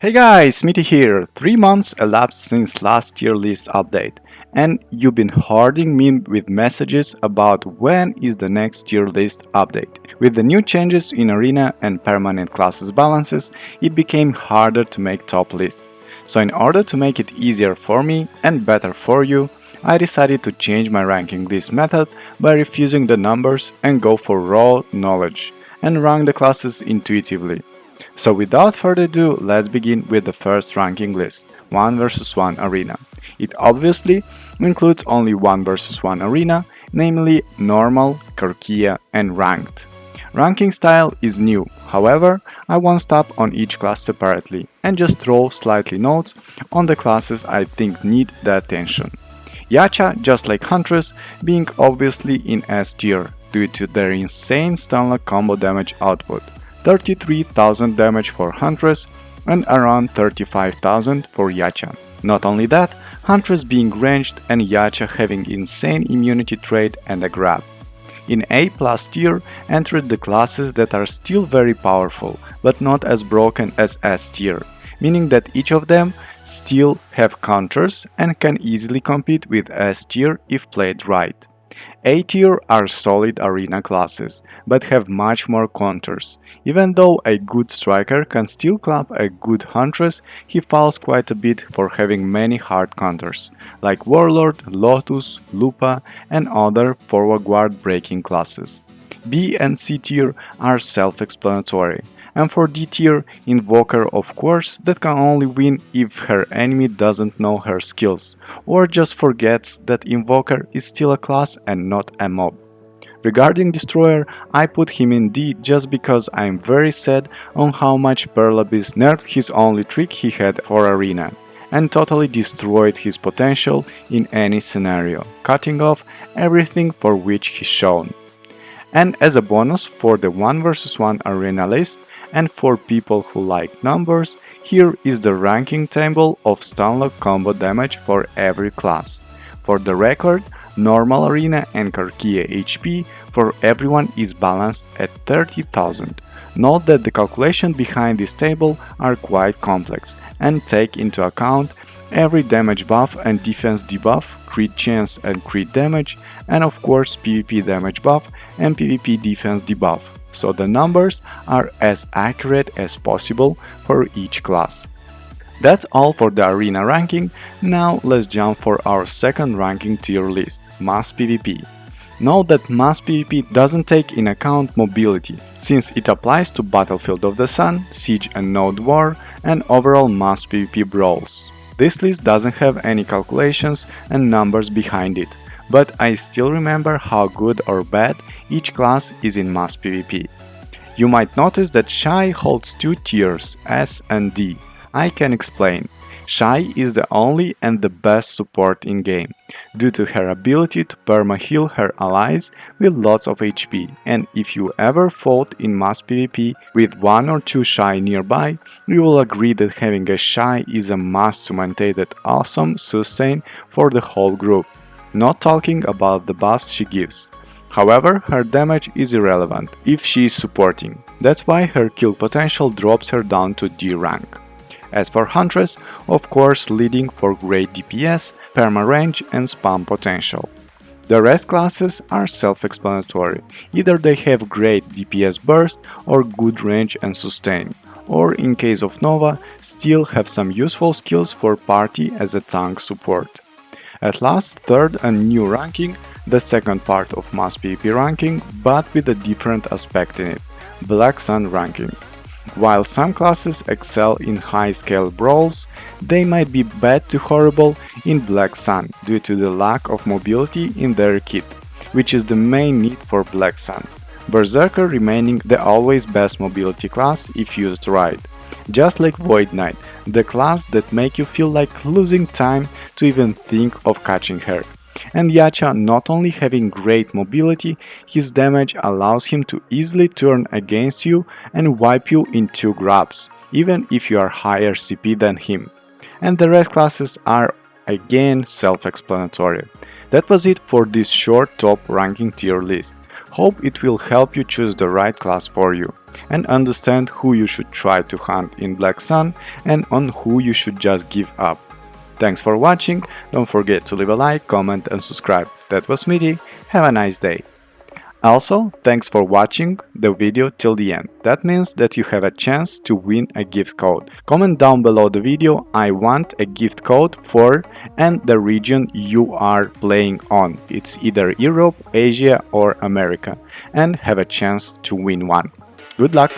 Hey guys, Smitty here. Three months elapsed since last tier list update, and you've been hoarding me with messages about when is the next tier list update. With the new changes in arena and permanent classes balances, it became harder to make top lists. So in order to make it easier for me and better for you, I decided to change my ranking list method by refusing the numbers and go for raw knowledge and rank the classes intuitively. So without further ado, let's begin with the first ranking list, 1 vs 1 arena. It obviously includes only 1 vs 1 arena, namely normal, Karkia and ranked. Ranking style is new, however, I won't stop on each class separately and just throw slightly notes on the classes I think need the attention. Yacha, just like Huntress, being obviously in S tier due to their insane stunlock combo damage output. 33,000 damage for Huntress and around 35,000 for Yacha. Not only that, Huntress being ranged and Yacha having insane immunity trait and a grab. In A plus tier entered the classes that are still very powerful, but not as broken as S tier, meaning that each of them still have counters and can easily compete with S tier if played right. A tier are solid arena classes, but have much more counters. Even though a good striker can still clap a good huntress, he falls quite a bit for having many hard counters, like Warlord, Lotus, Lupa and other forward guard breaking classes. B and C tier are self-explanatory and for D tier, Invoker of course that can only win if her enemy doesn't know her skills, or just forgets that Invoker is still a class and not a mob. Regarding Destroyer, I put him in D just because I'm very sad on how much Pearl Abyss nerfed his only trick he had for Arena and totally destroyed his potential in any scenario, cutting off everything for which he's shown. And as a bonus for the 1 vs 1 arena list, and for people who like numbers, here is the ranking table of stunlock combo damage for every class. For the record, normal arena and Karkia HP for everyone is balanced at 30,000. Note that the calculation behind this table are quite complex and take into account every damage buff and defense debuff, crit chance and crit damage, and of course PvP damage buff and PvP defense debuff so the numbers are as accurate as possible for each class. That's all for the arena ranking, now let's jump for our second ranking tier list, Mass PvP. Note that Mass PvP doesn't take in account mobility, since it applies to Battlefield of the Sun, Siege and Node War, and overall Mass PvP brawls. This list doesn't have any calculations and numbers behind it, but I still remember how good or bad each class is in mass PvP. You might notice that Shai holds two tiers, S and D. I can explain. Shai is the only and the best support in game, due to her ability to perma-heal her allies with lots of HP, and if you ever fought in mass PvP with one or two Shai nearby, you will agree that having a Shai is a must to maintain that awesome sustain for the whole group, not talking about the buffs she gives. However, her damage is irrelevant if she is supporting, that's why her kill potential drops her down to D rank. As for Huntress, of course leading for great DPS, perma range and spam potential. The rest classes are self-explanatory, either they have great DPS burst or good range and sustain, or in case of Nova, still have some useful skills for party as a tank support. At last, third and new ranking the second part of Mass PvP ranking, but with a different aspect in it, Black Sun ranking. While some classes excel in high-scale brawls, they might be bad to horrible in Black Sun due to the lack of mobility in their kit, which is the main need for Black Sun. Berserker remaining the always best mobility class if used right. Just like Void Knight, the class that make you feel like losing time to even think of catching her and Yacha not only having great mobility, his damage allows him to easily turn against you and wipe you in 2 grabs, even if you are higher CP than him. And the rest classes are again self-explanatory. That was it for this short top ranking tier list. Hope it will help you choose the right class for you and understand who you should try to hunt in Black Sun and on who you should just give up. Thanks for watching, don't forget to leave a like, comment and subscribe. That was Smitty, have a nice day. Also, thanks for watching the video till the end. That means that you have a chance to win a gift code. Comment down below the video I want a gift code for and the region you are playing on. It's either Europe, Asia or America and have a chance to win one. Good luck!